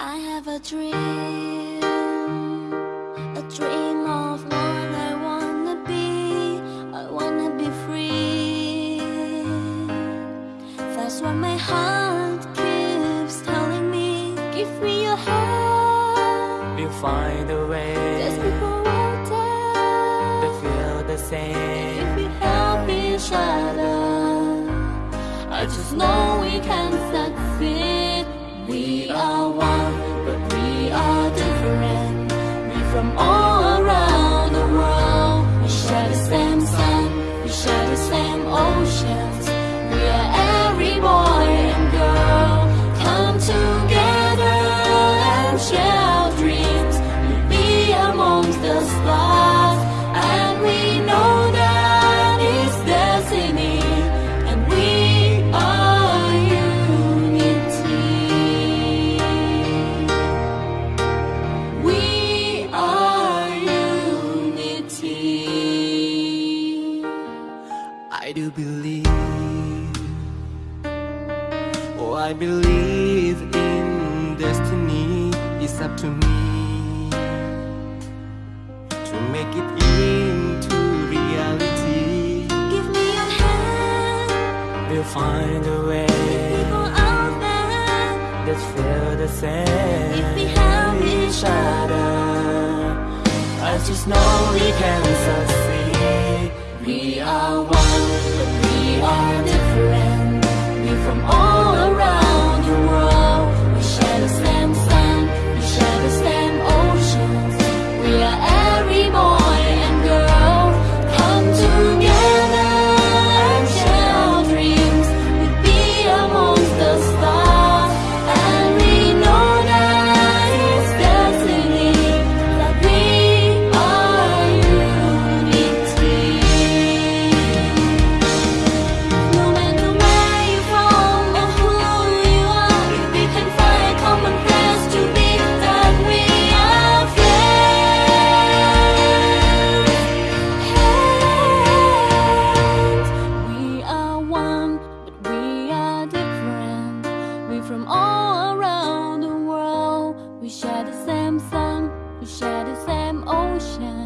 I have a dream, a dream of what I wanna be. I wanna be free. That's what my heart keeps telling me. Give me your hand. We'll find a way There's people out there. to feel the same. If we help each other, I just know we can succeed. We are one, but we are different. We from all I do believe. Oh, I believe in destiny. It's up to me to make it into reality. Give me your hand, We'll find a way people out there. that feel the same. If we help each other, I just know we can succeed. shadows and ocean.